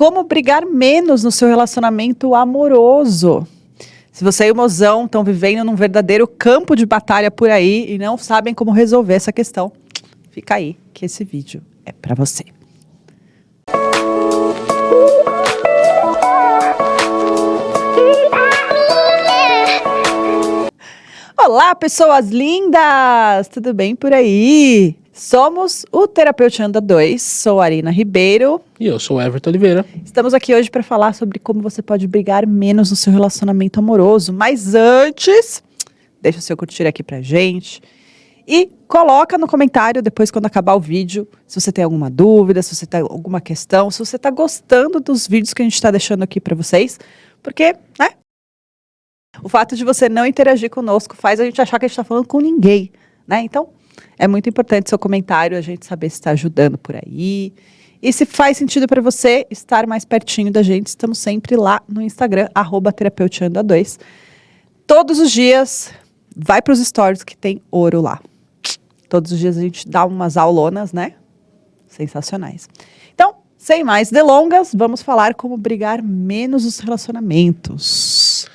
como brigar menos no seu relacionamento amoroso. Se você e o mozão estão vivendo num verdadeiro campo de batalha por aí e não sabem como resolver essa questão, fica aí que esse vídeo é para você. Olá, pessoas lindas! Tudo bem por aí? Somos o Terapeutianda 2, sou a Arina Ribeiro. E eu sou o Everton Oliveira. Estamos aqui hoje para falar sobre como você pode brigar menos no seu relacionamento amoroso. Mas antes, deixa o seu curtir aqui pra gente. E coloca no comentário depois quando acabar o vídeo, se você tem alguma dúvida, se você tem alguma questão, se você está gostando dos vídeos que a gente está deixando aqui para vocês. Porque, né, o fato de você não interagir conosco faz a gente achar que a gente está falando com ninguém, né? Então, é muito importante seu comentário, a gente saber se está ajudando por aí. E se faz sentido para você estar mais pertinho da gente, estamos sempre lá no Instagram, arroba terapeutianda2. Todos os dias, vai para os stories que tem ouro lá. Todos os dias a gente dá umas aulonas, né? Sensacionais. Então, sem mais delongas, vamos falar como brigar menos os relacionamentos.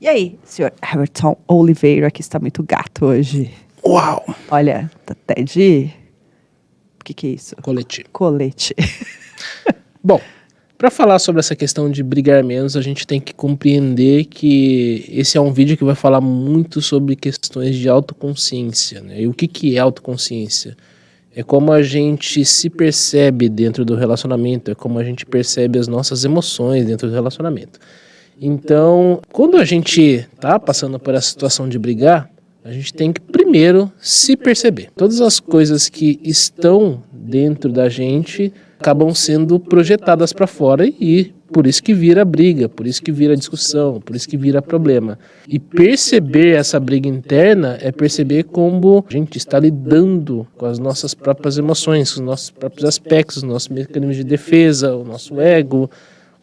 E aí, senhor Everton Oliveira, que está muito gato hoje. Uau! Olha, tá até de... O que que é isso? Colete. Colete. Bom, para falar sobre essa questão de brigar menos, a gente tem que compreender que esse é um vídeo que vai falar muito sobre questões de autoconsciência. Né? E o que, que é autoconsciência? É como a gente se percebe dentro do relacionamento, é como a gente percebe as nossas emoções dentro do relacionamento. Então, quando a gente tá passando por essa situação de brigar, a gente tem que primeiro se perceber. Todas as coisas que estão dentro da gente acabam sendo projetadas para fora e por isso que vira briga, por isso que vira discussão, por isso que vira problema. E perceber essa briga interna é perceber como a gente está lidando com as nossas próprias emoções, com os nossos próprios aspectos, os nossos mecanismos de defesa, o nosso ego,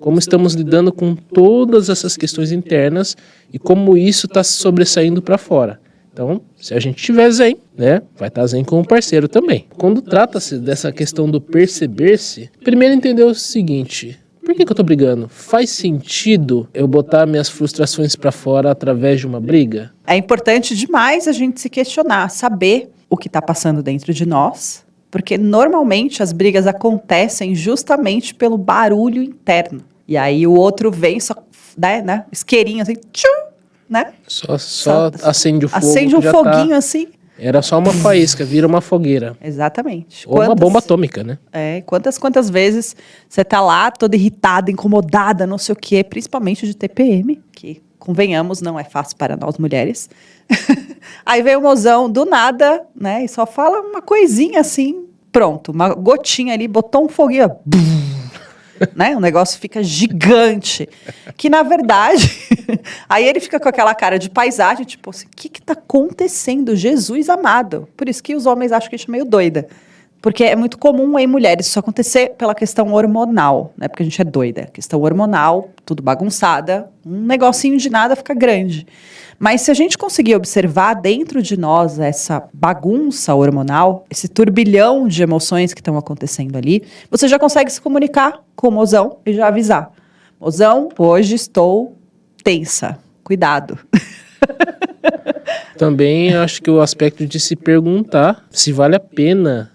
como estamos lidando com todas essas questões internas e como isso está sobressaindo para fora. Então, se a gente tiver zen, né, vai estar tá zen com o parceiro também. Quando trata-se dessa questão do perceber-se, primeiro entender o seguinte, por que, que eu estou brigando? Faz sentido eu botar minhas frustrações para fora através de uma briga? É importante demais a gente se questionar, saber o que está passando dentro de nós, porque normalmente as brigas acontecem justamente pelo barulho interno. E aí o outro vem, só, né, né isqueirinho assim, tchum, né? Só, só, só acende o fogo. Acende um tá foguinho tá... assim. Era só uma faísca, vira uma fogueira. Exatamente. Ou quantas, uma bomba atômica, né? É, quantas, quantas vezes você tá lá toda irritada, incomodada, não sei o quê, principalmente de TPM, que, convenhamos, não é fácil para nós mulheres. Aí vem o mozão do nada, né, e só fala uma coisinha assim, pronto, uma gotinha ali, botou um foguinho, né? O negócio fica gigante. Que na verdade, aí ele fica com aquela cara de paisagem, tipo assim, o que que tá acontecendo? Jesus amado. Por isso que os homens acham que a gente é meio doida. Porque é muito comum em mulheres isso acontecer pela questão hormonal, né? Porque a gente é doida. Questão hormonal, tudo bagunçada, um negocinho de nada fica grande. Mas se a gente conseguir observar dentro de nós essa bagunça hormonal, esse turbilhão de emoções que estão acontecendo ali, você já consegue se comunicar com o mozão e já avisar. Mozão, hoje estou tensa. Cuidado. Também acho que o aspecto de se perguntar se vale a pena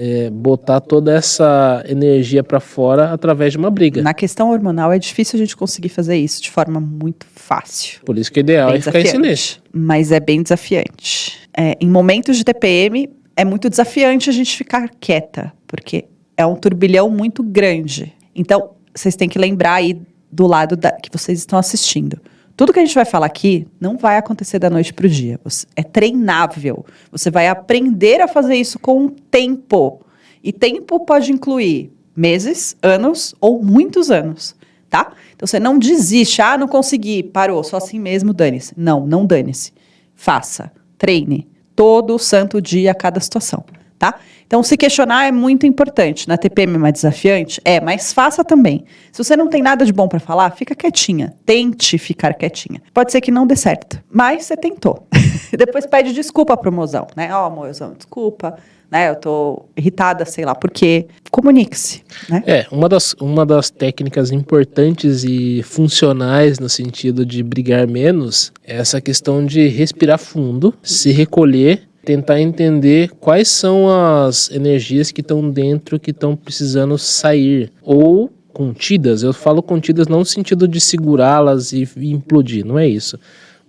é, botar toda essa energia para fora através de uma briga. Na questão hormonal é difícil a gente conseguir fazer isso de forma muito fácil. Por isso que o ideal bem é ficar em silêncio. Mas é bem desafiante. É, em momentos de TPM é muito desafiante a gente ficar quieta, porque é um turbilhão muito grande. Então, vocês têm que lembrar aí do lado da, que vocês estão assistindo. Tudo que a gente vai falar aqui não vai acontecer da noite para o dia. É treinável. Você vai aprender a fazer isso com o tempo. E tempo pode incluir meses, anos ou muitos anos, tá? Então você não desiste. Ah, não consegui, parou, só assim mesmo, dane-se. Não, não dane-se. Faça, treine todo santo dia cada situação, tá? Então, se questionar é muito importante. Na TPM é mais desafiante? É, mas faça também. Se você não tem nada de bom para falar, fica quietinha. Tente ficar quietinha. Pode ser que não dê certo, mas você tentou. Depois pede desculpa pro mozão, né? Ó, oh, mozão, desculpa. né? Eu tô irritada, sei lá, por quê? Comunique-se, né? É, uma das, uma das técnicas importantes e funcionais no sentido de brigar menos é essa questão de respirar fundo, se recolher tentar entender quais são as energias que estão dentro que estão precisando sair ou contidas. Eu falo contidas não no sentido de segurá-las e implodir, não é isso.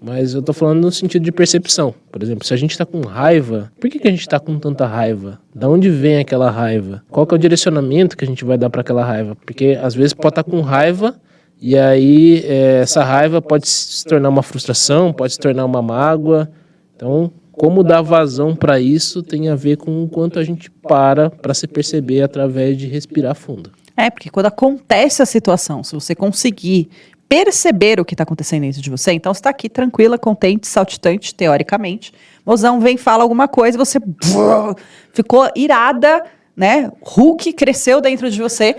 Mas eu tô falando no sentido de percepção. Por exemplo, se a gente tá com raiva, por que, que a gente tá com tanta raiva? Da onde vem aquela raiva? Qual que é o direcionamento que a gente vai dar para aquela raiva? Porque às vezes pode estar tá com raiva e aí é, essa raiva pode se tornar uma frustração, pode se tornar uma mágoa. Então, como dar vazão para isso tem a ver com o quanto a gente para para se perceber através de respirar fundo. É, porque quando acontece a situação, se você conseguir perceber o que está acontecendo dentro de você, então está aqui tranquila, contente, saltitante, teoricamente. Mozão vem, fala alguma coisa, você ficou irada, né? Hulk cresceu dentro de você.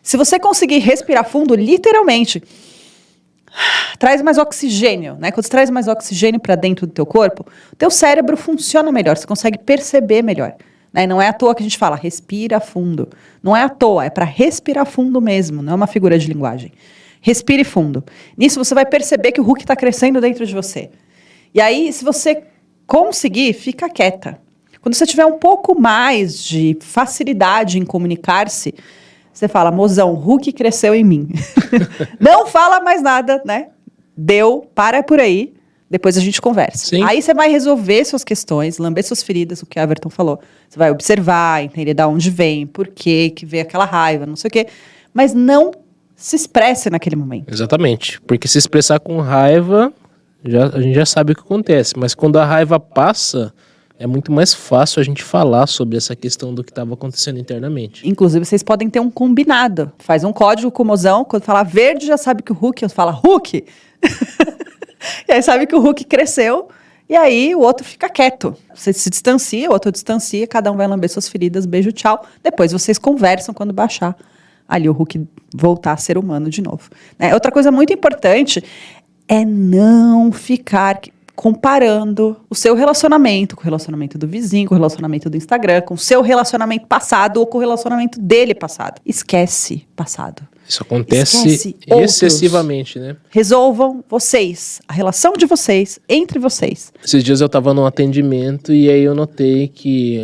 Se você conseguir respirar fundo, literalmente, traz mais oxigênio, né? Quando você traz mais oxigênio para dentro do teu corpo, o teu cérebro funciona melhor, você consegue perceber melhor. Né? Não é à toa que a gente fala respira fundo. Não é à toa, é para respirar fundo mesmo, não é uma figura de linguagem. Respire fundo. Nisso você vai perceber que o Hulk está crescendo dentro de você. E aí, se você conseguir, fica quieta. Quando você tiver um pouco mais de facilidade em comunicar-se, você fala, mozão, Hulk cresceu em mim. não fala mais nada, né? Deu, para por aí. Depois a gente conversa. Sim. Aí você vai resolver suas questões, lamber suas feridas, o que a Everton falou. Você vai observar, entender de onde vem, por quê, que veio aquela raiva, não sei o quê. Mas não se expresse naquele momento. Exatamente. Porque se expressar com raiva, já, a gente já sabe o que acontece. Mas quando a raiva passa, é muito mais fácil a gente falar sobre essa questão do que estava acontecendo internamente. Inclusive, vocês podem ter um combinado. Faz um código com o mozão, quando fala verde, já sabe que o Hulk fala Hulk. e aí sabe que o Hulk cresceu. E aí o outro fica quieto. Você se distancia, o outro distancia, cada um vai lamber suas feridas, beijo, tchau. Depois vocês conversam quando baixar ali o Hulk voltar a ser humano de novo. Né? Outra coisa muito importante é não ficar comparando o seu relacionamento com o relacionamento do vizinho, com o relacionamento do Instagram, com o seu relacionamento passado ou com o relacionamento dele passado. Esquece passado. Isso acontece excessivamente, né? Resolvam vocês, a relação de vocês, entre vocês. Esses dias eu estava num atendimento e aí eu notei que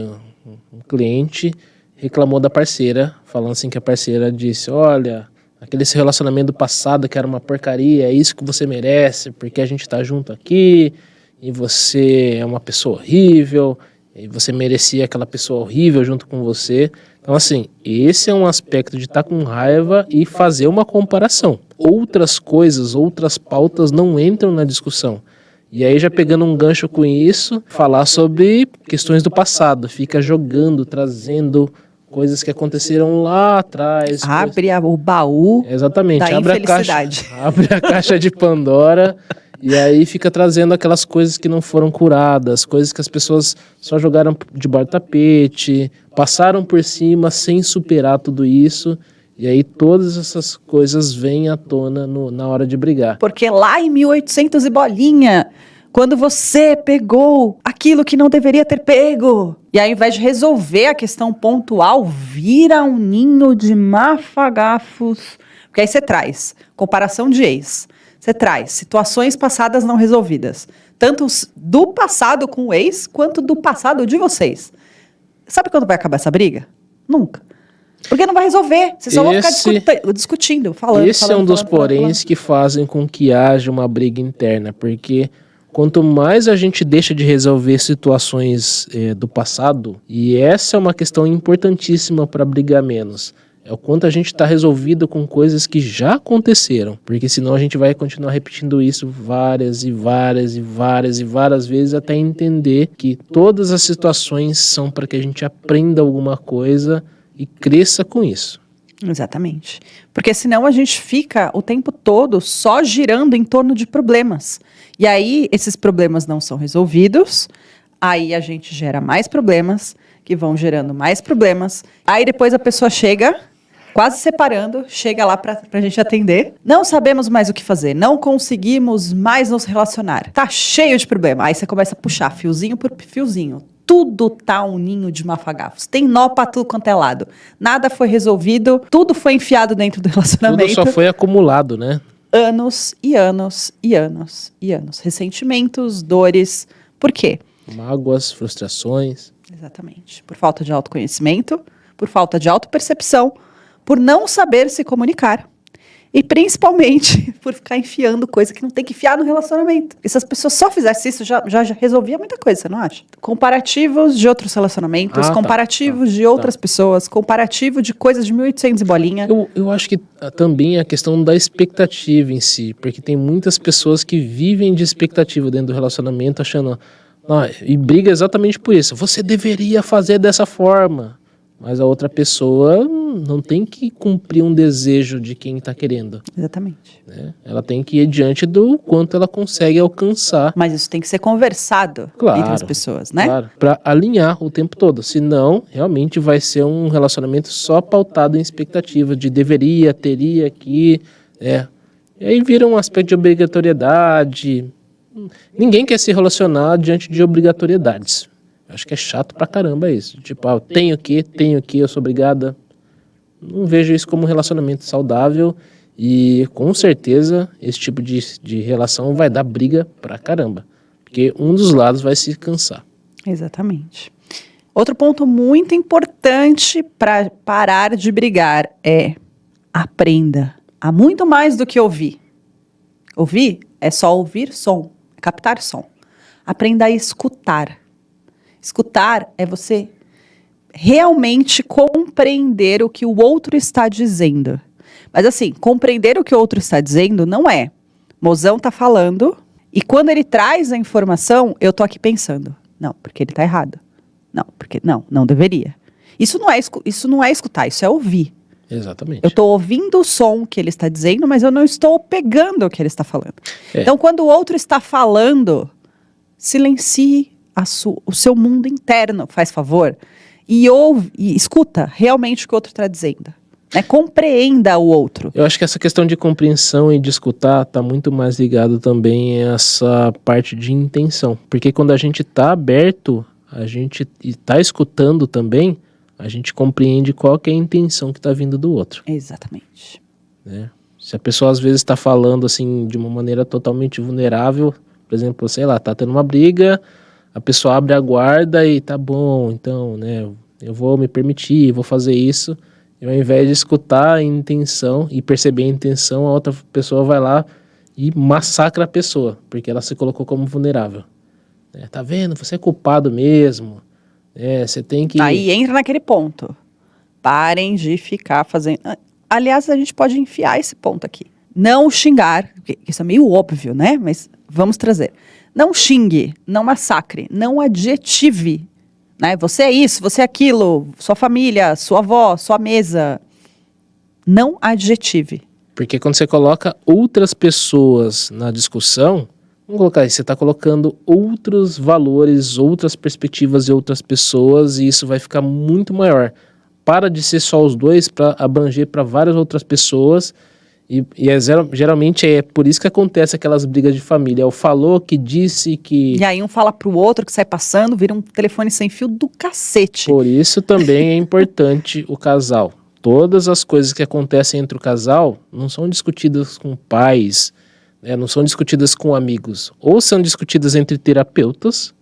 um cliente reclamou da parceira, falando assim que a parceira disse, olha, aquele relacionamento passado que era uma porcaria, é isso que você merece, porque a gente está junto aqui, e você é uma pessoa horrível, e você merecia aquela pessoa horrível junto com você. Então, assim, esse é um aspecto de estar tá com raiva e fazer uma comparação. Outras coisas, outras pautas não entram na discussão. E aí, já pegando um gancho com isso, falar sobre questões do passado, fica jogando, trazendo coisas que aconteceram lá atrás. Abre coisas... o baú Exatamente, da abre a caixa, abre a caixa de Pandora e aí fica trazendo aquelas coisas que não foram curadas, coisas que as pessoas só jogaram debaixo do tapete, passaram por cima sem superar tudo isso. E aí todas essas coisas vêm à tona no, na hora de brigar. Porque lá em 1800 e bolinha, quando você pegou aquilo que não deveria ter pego. E ao invés de resolver a questão pontual, vira um ninho de mafagafos. Porque aí você traz comparação de ex, você traz situações passadas não resolvidas, tanto do passado com o ex, quanto do passado de vocês. Sabe quando vai acabar essa briga? Nunca. Porque não vai resolver. Vocês só esse, vão ficar discutindo, falando. Esse falando, é um dos falando, poréns que fazem com que haja uma briga interna, porque quanto mais a gente deixa de resolver situações é, do passado, e essa é uma questão importantíssima para brigar menos, é o quanto a gente está resolvido com coisas que já aconteceram, porque senão a gente vai continuar repetindo isso várias e várias e várias e várias vezes até entender que todas as situações são para que a gente aprenda alguma coisa e cresça com isso. Exatamente. Porque senão a gente fica o tempo todo só girando em torno de problemas. E aí esses problemas não são resolvidos, aí a gente gera mais problemas, que vão gerando mais problemas. Aí depois a pessoa chega, quase separando, chega lá para a gente atender. Não sabemos mais o que fazer, não conseguimos mais nos relacionar. Tá cheio de problema. Aí você começa a puxar fiozinho por fiozinho tudo tá um ninho de mafagafos. Tem nó pra tudo quanto é lado. Nada foi resolvido, tudo foi enfiado dentro do relacionamento. Tudo só foi acumulado, né? Anos e anos e anos e anos. Ressentimentos, dores. Por quê? Mágoas, frustrações. Exatamente. Por falta de autoconhecimento, por falta de autopercepção, por não saber se comunicar. E principalmente por ficar enfiando coisa que não tem que enfiar no relacionamento. E se as pessoas só fizessem isso, já, já, já resolvia muita coisa, você não acha? Comparativos de outros relacionamentos, Ah, tá, comparativos tá, de outras pessoas, comparativo de coisas de 1800 e bolinha. Eu, eu acho que ah, também a questão da expectativa em si, porque tem muitas pessoas que vivem de expectativa dentro do relacionamento, achando. "Ah", e briga exatamente por isso. Você deveria fazer dessa forma. Mas a outra pessoa não tem que cumprir um desejo de quem está querendo. Exatamente. né? Ela tem que ir diante do quanto ela consegue alcançar. Mas isso tem que ser conversado Claro, entre as pessoas, né? Claro, para alinhar o tempo todo. Senão, realmente vai ser um relacionamento só pautado em expectativa de deveria, teria que. É. E aí vira um aspecto de obrigatoriedade. Ninguém quer se relacionar diante de obrigatoriedades. Acho que é chato pra caramba isso. Tipo, ah, eu tenho que, tenho que, eu sou obrigada. Não vejo isso como um relacionamento saudável. E com certeza esse tipo de, de relação vai dar briga pra caramba. Porque um dos lados vai se cansar. Exatamente. Outro ponto muito importante para parar de brigar é aprenda a muito mais do que ouvir. Ouvir é só ouvir som, é captar som. Aprenda a escutar. Escutar é você realmente compreender o que o outro está dizendo. Mas assim, compreender o que o outro está dizendo não é. Mozão tá falando e quando ele traz a informação, eu tô aqui pensando, não, porque ele tá errado. Não, porque não, não deveria. Isso não é isso não é escutar, isso é ouvir. Exatamente. Eu estou ouvindo o som que ele está dizendo, mas eu não estou pegando o que ele está falando. É. Então, quando o outro está falando, silencie o seu mundo interno, faz favor, e ouve, e escuta realmente o que o outro está dizendo. Né? Compreenda o outro. Eu acho que essa questão de compreensão e de escutar está muito mais ligado também a essa parte de intenção. Porque quando a gente está aberto, a gente está escutando também, a gente compreende qual é a intenção que está vindo do outro. Exatamente. né? Se a pessoa às vezes está falando assim de uma maneira totalmente vulnerável, por exemplo, sei lá, tá tendo uma briga, a pessoa abre a guarda e tá bom, então, né, eu vou me permitir, vou fazer isso. E ao invés de escutar a intenção e perceber a intenção, a outra pessoa vai lá e massacra a pessoa, porque ela se colocou como vulnerável. né? tá vendo? Você é culpado mesmo. É, você tem que. Aí entra naquele ponto. Parem de ficar fazendo. Ah, Aliás, a gente pode enfiar esse ponto aqui. Não xingar, isso é meio óbvio, né? Mas vamos trazer. Não xingue, não massacre, não adjetive. Né? Você é isso, você é aquilo, sua família, sua avó, sua mesa. Não adjetive. Porque quando você coloca outras pessoas na discussão, vamos colocar aí, você está colocando outros valores, outras perspectivas de outras pessoas, e isso vai ficar muito maior. Para de ser só os dois para abranger para várias outras pessoas. E, e é zero- geralmente é por isso que acontece aquelas brigas de família. É o falou que disse que. E aí um fala pro outro que sai passando, vira um telefone sem fio do cacete. Por isso também é importante o casal. Todas as coisas que acontecem entre o casal não são discutidas com pais, né, não são discutidas com amigos, ou são discutidas entre terapeutas,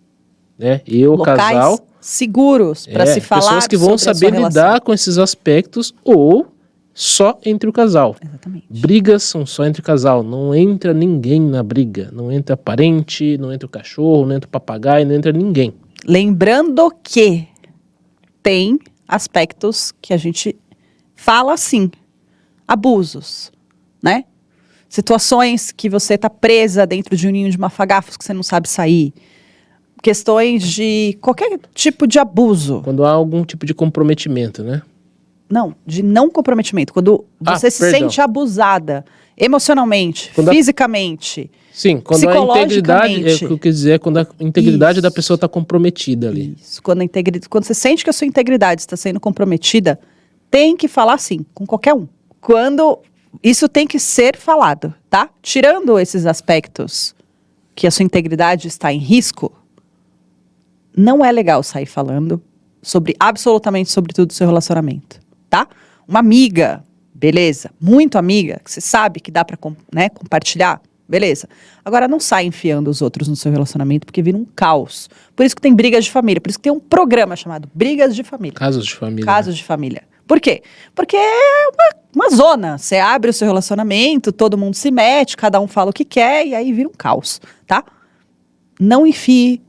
né, e o Locais casal, seguros para é, se falar pessoas que vão saber lidar com esses aspectos, ou só entre o casal. Exatamente. Brigas são só entre o casal, não entra ninguém na briga, não entra parente, não entra o cachorro, não entra o papagaio, não entra ninguém. Lembrando que tem aspectos que a gente fala assim, abusos, né? Situações que você tá presa dentro de um ninho de mafagafos que você não sabe sair. Questões de qualquer tipo de abuso. Quando há algum tipo de comprometimento, né? Não, de não comprometimento. Quando Ah, você se perdão. sente abusada emocionalmente, Quando a- fisicamente. Sim, quando a integridade, é o que eu quis dizer, é quando a integridade da Isso. pessoa está comprometida ali. Isso. Quando, a integri... Quando você sente que a sua integridade está sendo comprometida, tem que falar sim, com qualquer um. Quando isso tem que ser falado, tá? Tirando esses aspectos que a sua integridade está em risco, não é legal sair falando sobre absolutamente sobre tudo do seu relacionamento, tá? Uma amiga, beleza, muito amiga, que você sabe que dá para né, compartilhar, beleza. Agora não sai enfiando os outros no seu relacionamento porque vira um caos. Por isso que tem brigas de família, por isso que tem um programa chamado Brigas de Família. Casos de família. Casos de família. Por quê? Porque é uma, uma zona. Você abre o seu relacionamento, todo mundo se mete, cada um fala o que quer e aí vira um caos, tá? Não enfie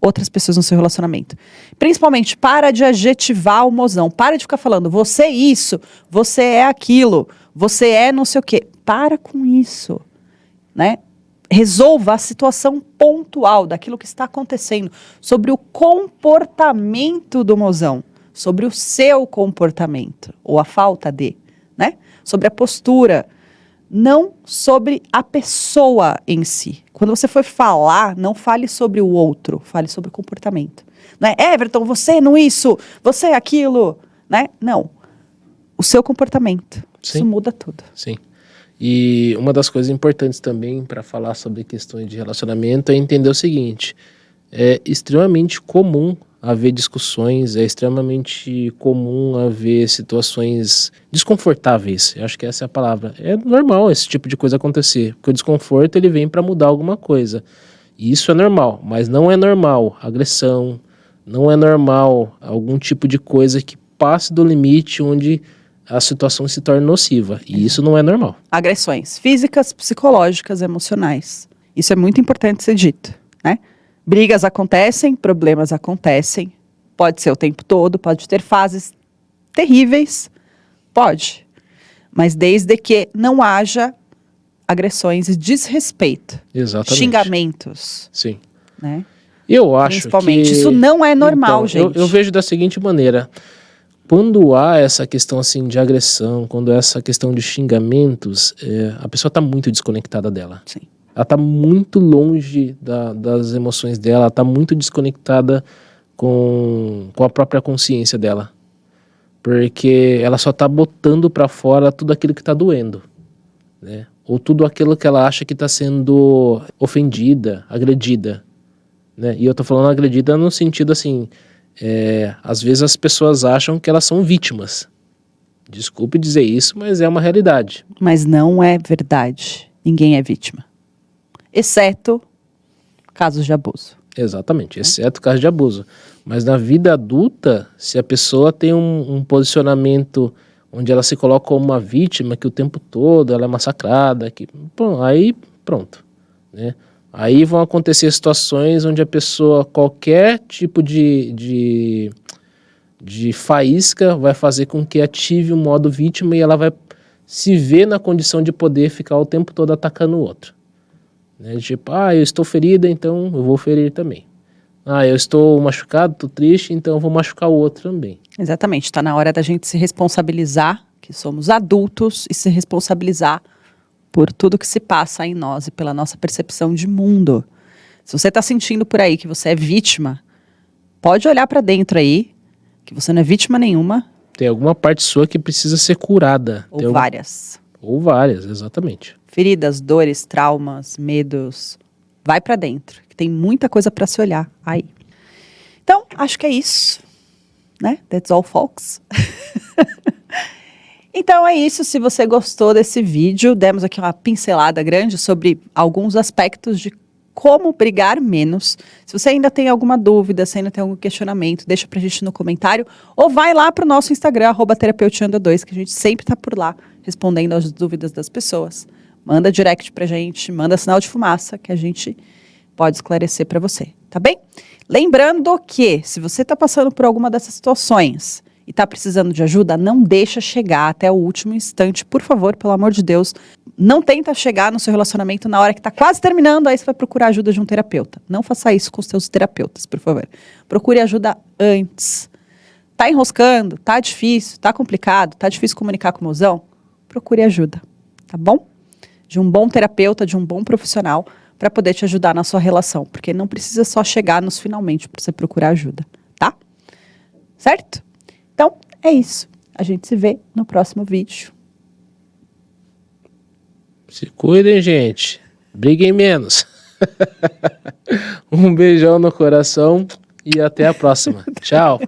outras pessoas no seu relacionamento. Principalmente, para de adjetivar o mozão. Para de ficar falando, você é isso, você é aquilo, você é não sei o quê. Para com isso, né? Resolva a situação pontual daquilo que está acontecendo, sobre o comportamento do mozão, sobre o seu comportamento, ou a falta de, né? Sobre a postura, não sobre a pessoa em si. Quando você for falar, não fale sobre o outro, fale sobre o comportamento. Não é, Everton, você não isso, você aquilo, né? Não. O seu comportamento. Sim. Isso muda tudo. Sim. E uma das coisas importantes também para falar sobre questões de relacionamento é entender o seguinte: é extremamente comum haver discussões, é extremamente comum haver situações desconfortáveis. Eu acho que essa é a palavra. É normal esse tipo de coisa acontecer, porque o desconforto ele vem para mudar alguma coisa. E isso é normal, mas não é normal agressão, não é normal algum tipo de coisa que passe do limite onde a situação se torna nociva. E isso não é normal. Agressões físicas, psicológicas, emocionais. Isso é muito importante ser dito, né? Brigas acontecem, problemas acontecem. Pode ser o tempo todo, pode ter fases terríveis, pode. Mas desde que não haja agressões e desrespeito. Exatamente. Xingamentos. Sim. Né? Eu acho Principalmente. que... Isso não é normal, então, gente. Eu, eu vejo da seguinte maneira. Quando há essa questão assim de agressão, quando há essa questão de xingamentos, é, a pessoa está muito desconectada dela. Sim ela está muito longe da, das emoções dela, ela está muito desconectada com, com a própria consciência dela. Porque ela só está botando para fora tudo aquilo que está doendo. Né? Ou tudo aquilo que ela acha que está sendo ofendida, agredida. Né? E eu estou falando agredida no sentido assim, é, às vezes as pessoas acham que elas são vítimas. Desculpe dizer isso, mas é uma realidade. Mas não é verdade. Ninguém é vítima exceto casos de abuso. Exatamente, exceto casos de abuso. Mas na vida adulta, se a pessoa tem um, um, posicionamento onde ela se coloca como uma vítima, que o tempo todo ela é massacrada, que, bom, aí pronto. Né? Aí vão acontecer situações onde a pessoa, qualquer tipo de, de, de faísca vai fazer com que ative o modo vítima e ela vai se ver na condição de poder ficar o tempo todo atacando o outro. Né? Tipo, ah, eu estou ferida, então eu vou ferir também. Ah, eu estou machucado, estou triste, então eu vou machucar o outro também. Exatamente, está na hora da gente se responsabilizar, que somos adultos, e se responsabilizar por tudo que se passa em nós e pela nossa percepção de mundo. Se você está sentindo por aí que você é vítima, pode olhar para dentro aí, que você não é vítima nenhuma. Tem alguma parte sua que precisa ser curada. Ou Tem várias. Algum... Ou várias, exatamente feridas, dores, traumas, medos. Vai para dentro, que tem muita coisa para se olhar aí. Então, acho que é isso, né? That's all, folks. então é isso. Se você gostou desse vídeo, demos aqui uma pincelada grande sobre alguns aspectos de como brigar menos. Se você ainda tem alguma dúvida, se ainda tem algum questionamento, deixa pra gente no comentário ou vai lá pro nosso Instagram, arroba 2 que a gente sempre tá por lá respondendo às dúvidas das pessoas manda direct pra gente, manda sinal de fumaça que a gente pode esclarecer para você, tá bem? Lembrando que se você está passando por alguma dessas situações e está precisando de ajuda, não deixa chegar até o último instante, por favor, pelo amor de Deus. Não tenta chegar no seu relacionamento na hora que está quase terminando, aí você vai procurar ajuda de um terapeuta. Não faça isso com seus terapeutas, por favor. Procure ajuda antes. Tá enroscando, tá difícil, tá complicado, tá difícil comunicar com o mozão? Procure ajuda, tá bom? De um bom terapeuta, de um bom profissional para poder te ajudar na sua relação, porque não precisa só chegar nos finalmente para você procurar ajuda, tá? Certo? Então, é isso. A gente se vê no próximo vídeo. Se cuidem, gente. Briguem menos. um beijão no coração e até a próxima. Tchau.